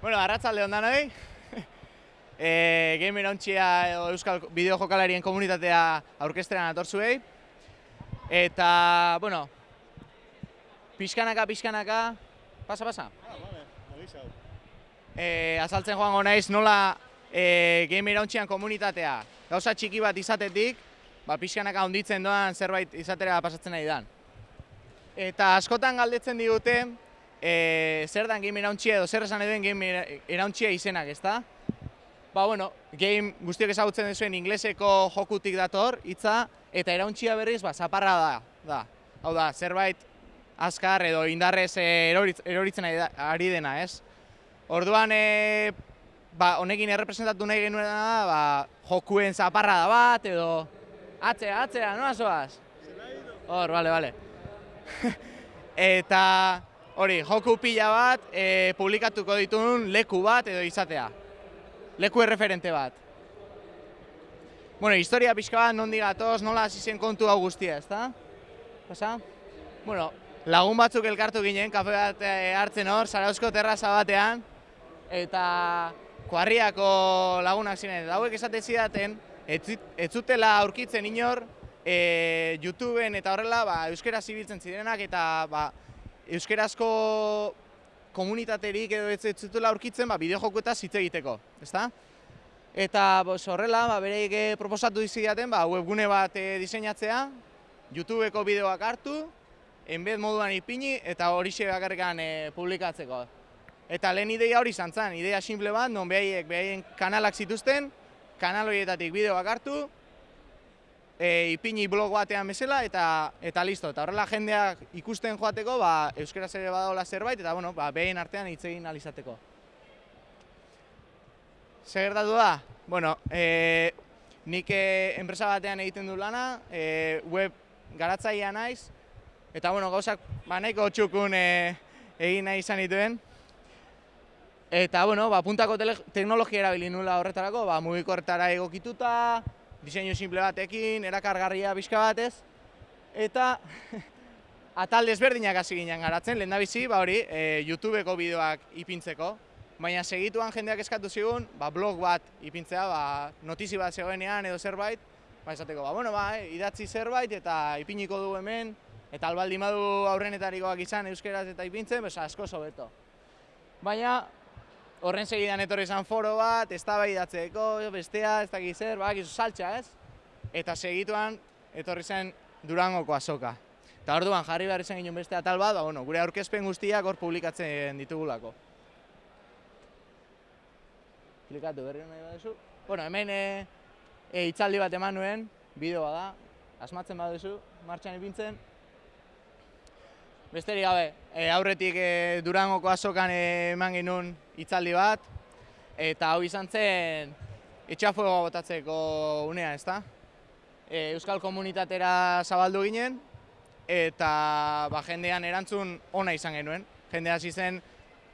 Bueno, arratzalde ondan hori. e, Game irauntxia edo Euskal Bideo Jokalarien komunitatea aurkesteran atorzuei. Eta, bueno, pixkanaka, pixkanaka, pasa, pasa. E, azaltzen joango naiz nola e, Game irauntxian komunitatea gauza txiki bat izatetik, ba, pixkanaka onditzen doan zerbait izatera pasatzen nahi dan. Eta askotan galdetzen digute, e, zer dan game irauntxia edo zer esan eduen game irauntxia izenak, ezta? Ba, bueno, game guztiok ezagutzen duzuen ingleseko jokutik dator, hitza eta irauntxia berriz, ba, zaparra da, da. Hau da, zerbait azkar edo indarrez eroritzen ari dena, ez? Orduan, e, ba, honekin errepresentatu nahi genuen da, ba, jokuen zaparra da bat, edo atzea, atzea, noa zoaz? Hor, bale, bale. eta hori, joku pila bat, e, publikatuko ditun leku bat edo izatea. Leku erreferente bat. Bueno, historia pixka bat, nondi gatoz, nola hasi zen kontu hau guztia, ezta? Pasa? Bueno, lagun batzuk elkartu ginen, kafe bat e, hartzen hor, Zarauzko terraza batean, eta kuarriako lagunak ziren. Eta hauek esate zidaten, ez zutela aurkitzen inor, e, YouTubeen eta horrela ba, euskera zibiltzen zirenak eta ba, euskerazko komunitaterik edo ez zutela aurkitzen ba, bideo jokuetaz hitz egiteko, ezta? Eta bos, horrela, ba, bereik eh, proposatu dizidaten ba, webgune bat e, diseinatzea, YouTubeko bideoak hartu, enbez moduan ipini eta hori bakarrikan e, publikatzeko. Eta lehen ideia hori izan zen, ideia simple bat, non behaiek behaien kanalak zituzten, kanal horietatik bideoak hartu, e, ipini blog batean bezala eta eta listo. Eta horrela jendeak ikusten joateko, ba, euskaraz ere badaola zerbait, eta bueno, ba, behin artean hitz egin alizateko. Zer gertatu da? Bueno, e, nik e, enpresa batean egiten du lana, e, web garatzaia naiz, eta bueno, gauzak ba, nahiko txukun e, egin nahi izan dituen, Eta, bueno, ba, puntako teknologia erabili nula horretarako, ba, mugikorretara egokituta, diseinu simple batekin, erakargarria bizka batez, eta atal desberdinak hasi ginen garatzen, lehen bizi, ba hori, e, YouTubeko bideoak ipintzeko, baina segituan jendeak eskatu zigun, ba, blog bat ipintzea, ba, notizi bat zegoenean edo zerbait, ba, esateko, ba, bueno, ba, eh, idatzi zerbait eta ipiniko du hemen, eta albaldi madu aurrenetarikoak izan euskeraz eta ipintzen, besa, asko sobeto. Baina, horren segidan etorri izan foro bat, ez bestea, ez dakiz zer, bak, saltxa ez? Eta segituan etorri zen Durangoko azoka. Eta orduan jarri behar izan ginen beste atal bat, ba, bueno, gure aurkezpen guztiak hor publikatzen ditugulako. Klikatu berri nahi baduzu. Bueno, hemen e, e, itzaldi bat eman nuen, bideoa da, asmatzen baduzu, martxan ipintzen, Besterik gabe, e, aurretik e, Durangoko azokan eman genuen hitzaldi bat, eta hau izan zen etxafuego botatzeko unea, ezta? E, Euskal komunitatera zabaldu ginen, eta ba, jendean erantzun ona izan genuen. Jende hasi zen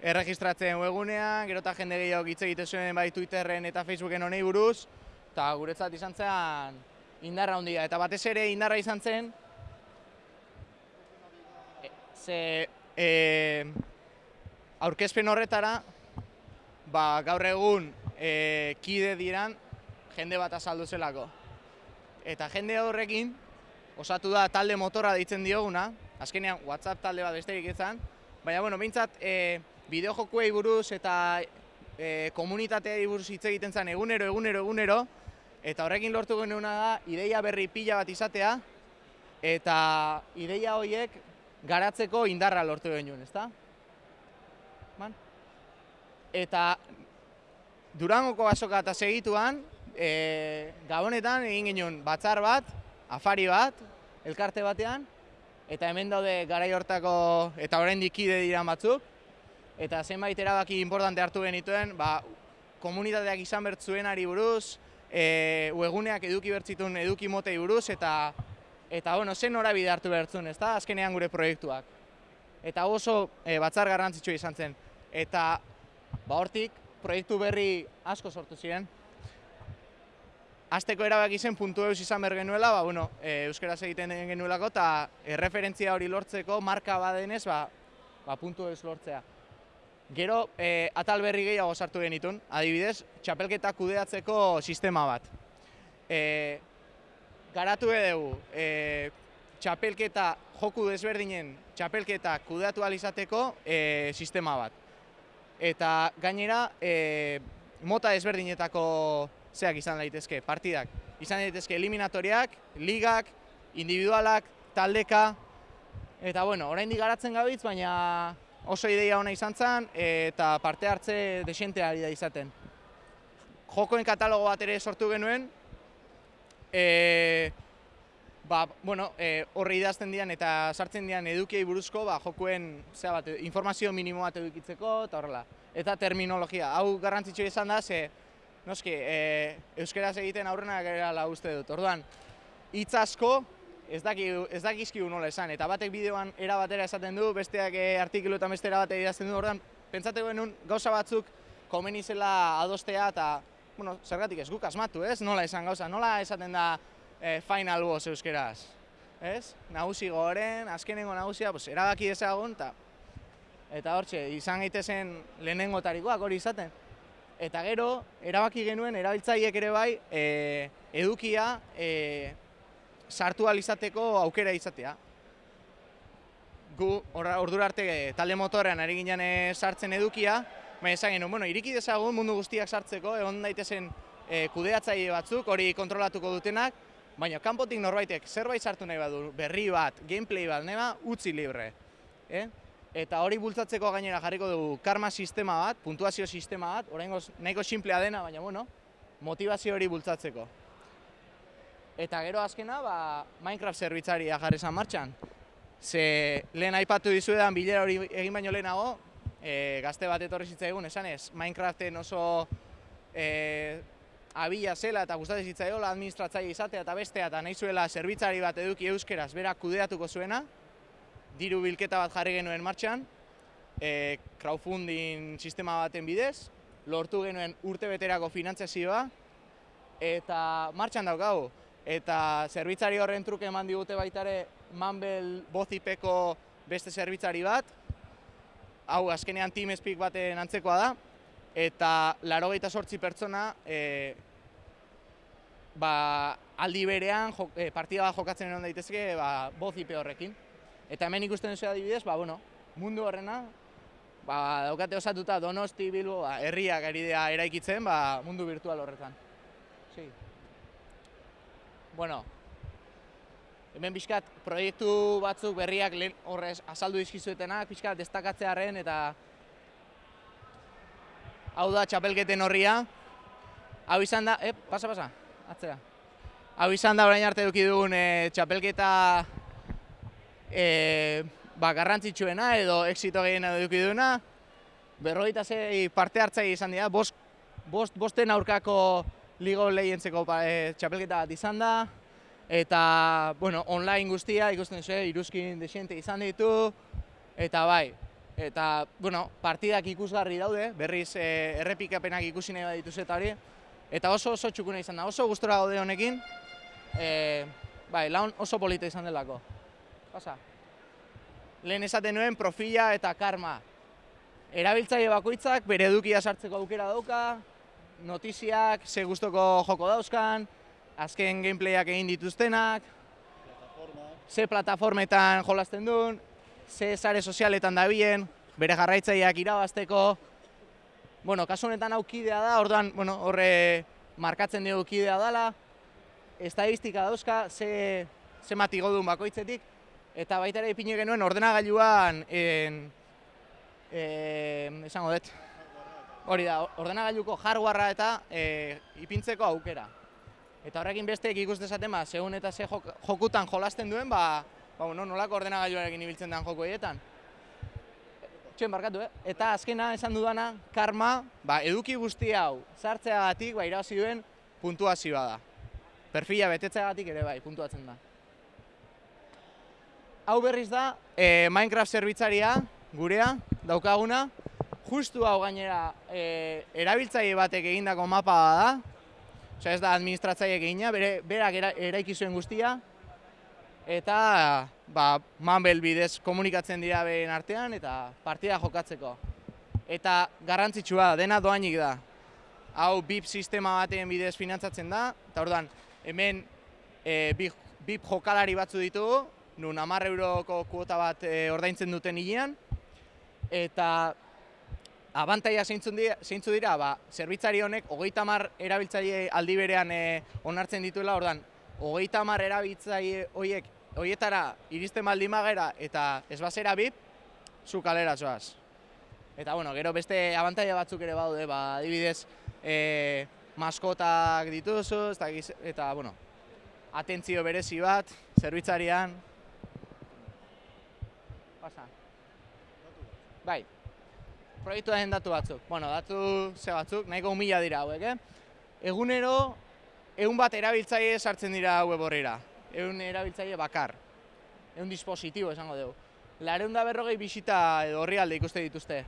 erregistratzen webunean, gero eta jende gehiago hitz egite zuen bai Twitterren eta Facebooken honei buruz, eta guretzat izan zen indarra handia. Eta batez ere indarra izan zen, ze e, aurkezpen horretara ba, gaur egun e, kide diran jende bat azaldu zelako. Eta jende horrekin osatu da talde motora deitzen dioguna, azkenean WhatsApp talde bat besterik izan, baina bueno, behintzat e, bideo jokuei buruz eta e, komunitateei buruz hitz egiten zen egunero, egunero, egunero, eta horrekin lortu genuena da ideia berri pila bat izatea, eta ideia horiek garatzeko indarra lortu genuen, ezta? Man? Eta Durangoko azoka eta segituan, e, gabonetan egin genuen batzar bat, afari bat, elkarte batean, eta hemen daude garai hortako eta orain dikide dira batzuk, eta zenbait erabaki importante hartu genituen, ba, komunitateak izan bertzuen ari buruz, e, ueguneak eduki bertzitun eduki motei buruz, eta eta bueno, zen norabide hartu behartzun, ez da, azkenean gure proiektuak. Eta oso e, batzar garrantzitsua izan zen. Eta ba hortik, proiektu berri asko sortu ziren. Azteko erabaki zen puntu eus izan behar genuela, ba, bueno, e, euskaraz egiten genuelako, eta erreferentzia hori lortzeko marka badenez, ba, ba, puntu eus lortzea. Gero, e, atal berri gehiago sartu genitun, adibidez, txapelketa kudeatzeko sistema bat. E, garatu dugu, e, txapelketa, joku desberdinen txapelketa kudeatu izateko e, sistema bat. Eta gainera, e, mota desberdinetako zeak izan daitezke, partidak. Izan daitezke eliminatoriak, ligak, individualak, taldeka, eta bueno, oraindik garatzen gabitz, baina oso ideia ona izan zen eta parte hartze desente ari da izaten. Jokoen katalogo bat ere sortu genuen, e, ba, bueno, e, horre idazten dian eta sartzen dian edukiei buruzko ba, jokoen bat, informazio minimo bat edukitzeko eta horrela. Eta terminologia, hau garrantzitsu izan da, ze noski, e, euskeraz egiten aurrena gara uste dut. Orduan, hitz asko ez daki ez dakizkigu nola esan eta batek bideoan era batera esaten du, besteak e, artikulu eta beste era batera idazten du. Orduan, pentsate genuen gauza batzuk komeni zela adostea eta bueno, zergatik ez guk asmatu, ez? Nola esan gauza, nola esaten da e, final boss euskeraz? Ez? Nagusi goren, azkenengo nagusia, pues, erabaki dezagun, eta eta hortxe, izan gaitezen lehenengo tarikoak hori izaten. Eta gero, erabaki genuen, erabiltzaiek ere bai, e, edukia, e, sartu izateko aukera izatea. Gu ordura arte talde motorean ari ginen sartzen edukia, baina esan genuen, bueno, iriki dezagun mundu guztiak sartzeko, egon daitezen e, kudeatzaile batzuk, hori kontrolatuko dutenak, baina kanpotik norbaitek zerbait sartu nahi badu, berri bat, gameplay bat, nema, utzi libre. Eh? Eta hori bultzatzeko gainera jarriko dugu karma sistema bat, puntuazio sistema bat, oraingoz nahiko simplea dena, baina bueno, motivazio hori bultzatzeko. Eta gero azkena, ba, Minecraft zerbitzaria jarri zan martxan. Ze lehen aipatu dizuedan bilera hori egin baino lehenago, e, gazte bat etorri zitzaigun, esan ez, Minecraften oso e, abila zela eta gustatzen zitzaiola administratzaile izatea eta bestea eta nahi zuela zerbitzari bat eduki euskeraz berak kudeatuko zuena, diru bilketa bat jarri genuen martxan, e, crowdfunding sistema baten bidez, lortu genuen urte beterako finantzazioa, eta martxan daukagu. Eta zerbitzari horren truke eman digute baitare Manbel bozipeko beste zerbitzari bat, hau azkenean Team Speak baten antzekoa da, eta laro sortzi pertsona e, ba, aldi berean e, partida bat jokatzen eron daitezke ba, bozipe horrekin. Eta hemen ikusten duzu adibidez, ba, bueno, mundu horrena, ba, daukate osatuta Donosti, Bilbo, ba, herriak ari eraikitzen ba, mundu virtual horretan. Sí bueno, hemen bizkat proiektu batzuk berriak lehen horrez azaldu dizkizuetenak, bizkat destakatzearen eta hau da txapelketen horria. Hau izan da, eh, pasa, pasa, atzera. Hau izan da orain arte duki dugun e, txapelketa e, ba, garrantzitsuena edo exito gehiena duki duguna. Berrogeita zei parte hartzai izan dira, bost, bost, bosten aurkako Ligo lehientzeko e, txapelketa bat izan da, eta bueno, online guztia ikusten zuen, iruzkin desiente izan ditu, eta bai, eta bueno, partidak ikusgarri daude, berriz e, errepikapenak ikusi nahi bat eta hori, eta oso oso txukuna izan da, oso gustora gaude honekin, e, bai, laun oso polita izan delako. Pasa. Lehen esaten nuen profila eta karma. Erabiltzaile bakoitzak bere edukia sartzeko aukera dauka, notiziak, ze gustoko joko dauzkan, azken gameplayak egin dituztenak, ze plataformetan jolasten duen, ze sare sozialetan dabilen, bere jarraitzaileak irabazteko. Bueno, kasu honetan hau kidea da, orduan, bueno, horre markatzen dugu kidea dela, estadistika dauzka, ze, ze mati godun bakoitzetik, eta baita ere ipine genuen ordenagailuan, en, en, esango dut, Hori da, ordenagailuko hardwarea eta e, ipintzeko aukera. Eta horrekin besteek ikusten dezaten, ba, segun eta ze jokutan jolasten duen, ba, ba bueno, nolako ordenagailuarekin ibiltzen den joko egietan. Txuen barkatu, eh? Eta azkena esan dudana, karma, ba, eduki guzti hau, sartzeagatik, ba, irabazi duen puntuazioa da. Perfila betetzeagatik ere bai, puntuatzen da. Hau berriz da, e, Minecraft zerbitzaria, gurea, daukaguna, justu hau gainera e, erabiltzaile batek egindako mapa da. Osea, ez da administratzaile egina, bere berak era, eraiki zuen guztia eta ba Mumble bidez komunikatzen dira beren artean eta partida jokatzeko. eta garrantzitsua dena doainik da. Hau BIP sistema baten bidez finantzatzen da, eta orduan hemen e, BIP, BIP jokalari batzu ditugu, nun 10 euroko kuota bat e, ordaintzen duten hilean, eta abantaia zeintzun dira, zeintzu dira, ba, zerbitzari honek hogeita hamar erabiltzaile aldi berean e, onartzen dituela, ordan hogeita hamar erabiltzaile horiek horietara iristen baldin magera eta ez bazera bip, zu kalera zoaz. Eta bueno, gero beste abantaia batzuk ere baude, ba, adibidez, e, maskotak dituzu, eta, eta bueno, atentzio berezi bat, zerbitzarian. Pasa. Bai, proiektuaren datu batzuk. Bueno, datu ze batzuk, nahiko humila dira hauek, eh? Egunero, egun bat erabiltzaile sartzen dira web horrera. Egun erabiltzaile bakar. Egun dispositibo esango dugu. Lareun da berrogei bisita edo horri alde ikuste dituzte.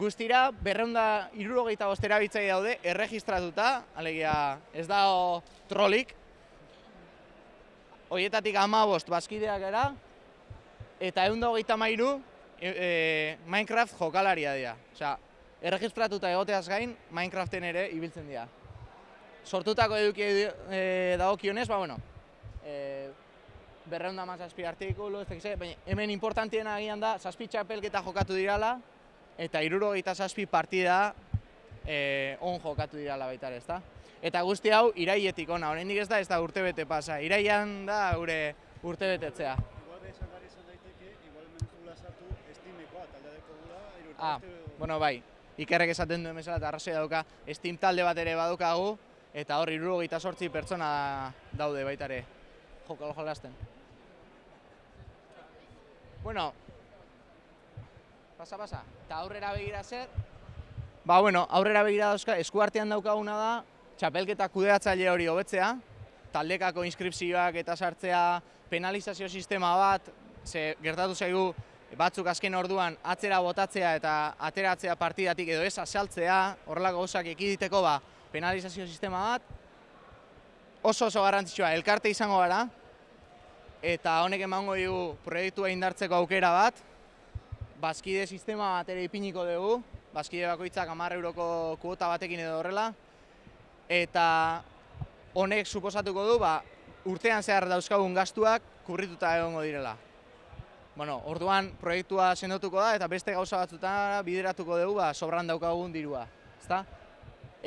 Guztira, berreun da irurogeita bost erabiltzaile daude, erregistratuta, alegia ez da trolik. Hoietatik ama bost bazkideak era, eta egun da hogeita mairu, e, Minecraft jokalaria dira. Osea, erregistratuta egoteaz gain, Minecraften ere ibiltzen dira. Sortutako eduki e, dagokionez, ba, bueno, e, berreunda mazazpi artikulu, ez dakize, baina hemen importantiena agian da, zazpi txapelketa jokatu dirala, eta iruro eta zazpi partida e, on jokatu dirala baita ere, ezta? Eta guzti hau, iraietik ona, oraindik ez da, ez da urte bete pasa. Iraian da gure urte Ah, bueno, bai, ikerrek esaten duen bezala eta arrazoi dauka, Steam talde bat ere badukagu, eta hor iruro gita sortzi pertsona daude baita ere. Joko jolasten. Bueno, pasa, pasa, eta aurrera begira zer, ba, bueno, aurrera begira dauzka, eskuartean daukaguna da, txapelketa kudeatzaile hori hobetzea, taldekako inskripzioak eta sartzea, penalizazio sistema bat, ze gertatu zaigu batzuk azken orduan atzera botatzea eta ateratzea partidatik edo ez asaltzea, horrelako gauzak ekiditeko ba, penalizazio sistema bat, oso oso garrantzitsua. Elkarte izango gara, eta honek emango dugu proiektua indartzeko aukera bat, bazkide sistema bat ere ipiniko dugu, bazkide bakoitzak amarre euroko kuota batekin edo horrela, eta honek suposatuko du ba, urtean zehar dauzkagun gastuak kurrituta egongo direla. Bueno, orduan proiektua sendotuko da eta beste gauza batzuta bideratuko dugu ba, sobran daukagun dirua. Ezta?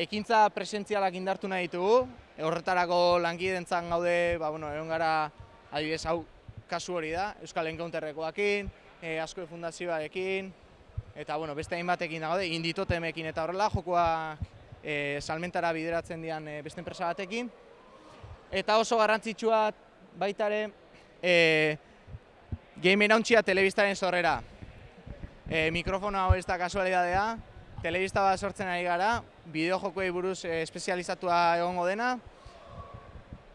Ekintza presentzialak indartu nahi ditugu, horretarako lankidentzan gaude, ba, bueno, egon gara adibidez hau kasu hori da, Euskal Encounterrekoakin, e, Asko Fundazioarekin, eta bueno, beste hainbatekin gaude, inditotemekin eta horrela, jokoa e, salmentara bideratzen dian e, beste enpresa batekin. Eta oso garrantzitsua baitare, e, Game irauntxia telebistaren sorrera. E, mikrofono hau ez da kasualidadea, telebista bat sortzen ari gara, bideo jokoei buruz e, espezializatua egongo dena,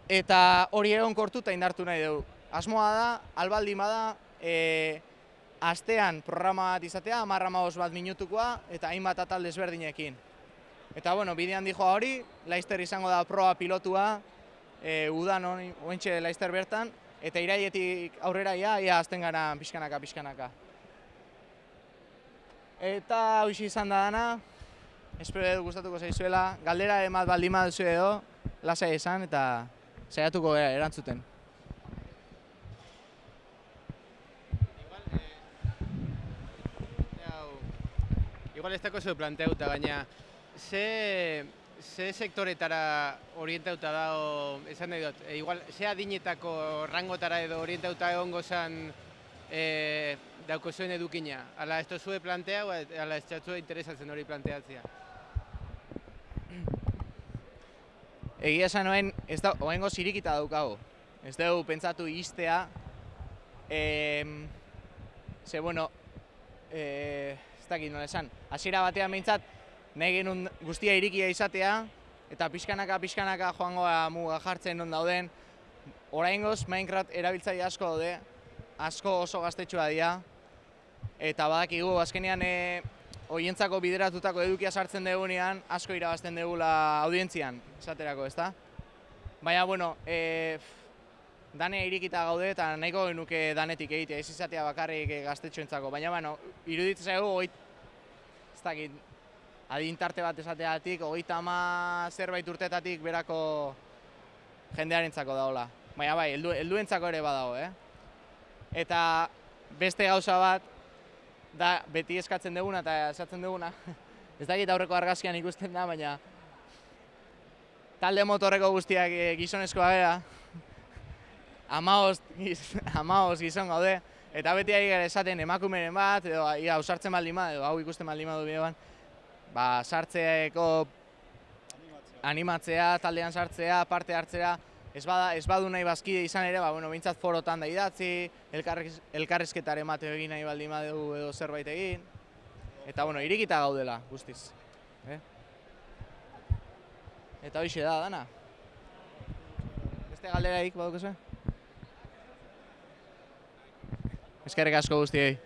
eta hori egon kortu eta indartu nahi dugu. Asmoa da, albaldi da, e, astean programa bat izatea, amarra bat minutukoa, eta hainbat atal desberdinekin. Eta bueno, bidean dijoa hori, Laister izango da proa pilotua, e, udan ointxe Laister bertan, eta iraietik aurrera ia, ia azten gara pixkanaka, pixkanaka. Eta hau izan da dana, espero edo gustatuko zaizuela, galdera emat baldin duzu edo, lasai esan eta saiatuko gara erantzuten. Igual ez dako zeu planteuta, baina ze, ze sektoretara orientauta da, esan nahi dut, e, igual, ze adinetako rangotara edo orientauta egongo zen e, dauko zuen edukina? Ala, ez zue plantea, o ala, ez txatzue interesatzen hori planteatzea? Egia esan noen, ez da, oengo zirikita daukago. Ez dugu pentsatu iztea, e, ze, bueno, e, ez dakit nola esan, hasiera batean behintzat, nahi genuen guztia irikia izatea, eta pixkanaka pixkanaka joangoa muga jartzen non dauden. Oraingoz Minecraft erabiltzaile asko daude, asko oso gaztetxua dira, eta badakigu azkenean e, oientzako bideratutako edukia sartzen dugunean asko irabazten dugula audientzian, esaterako, ezta? Baina, bueno, e, dane irikita gaude eta nahiko genuke danetik egitea, ez izatea bakarrik gaztetxoentzako, baina, bueno, iruditzen zaigu ez dakit, adintarte bat esateatik, hogeita ama zerbait urtetatik berako jendearentzako daola. Baina bai, heldu, helduentzako ere badago, eh? Eta beste gauza bat, da beti eskatzen duguna eta esatzen duguna. ez dakit aurreko argazkian ikusten da, baina talde motorreko guztiak eh, gizonezkoa gara. Amaoz, amaoz gizon gaude. Eta beti ari gara esaten emakumeren bat, edo ia, ausartzen baldin edo hau ikusten baldin badu bideoan, ba, sartzeeko animatzea, taldean sartzea, parte hartzea, ez, bada, ez badu nahi bazkide izan ere, ba, bueno, bintzat forotan da idatzi, elkarriz, elkarrizketaren mateo egin nahi baldin badu edo zerbait egin. Eta, bueno, irikita gaudela, guztiz. Eh? Eta hoxe da, dana. Beste galderaik baduko Eskerrik asko guztiei.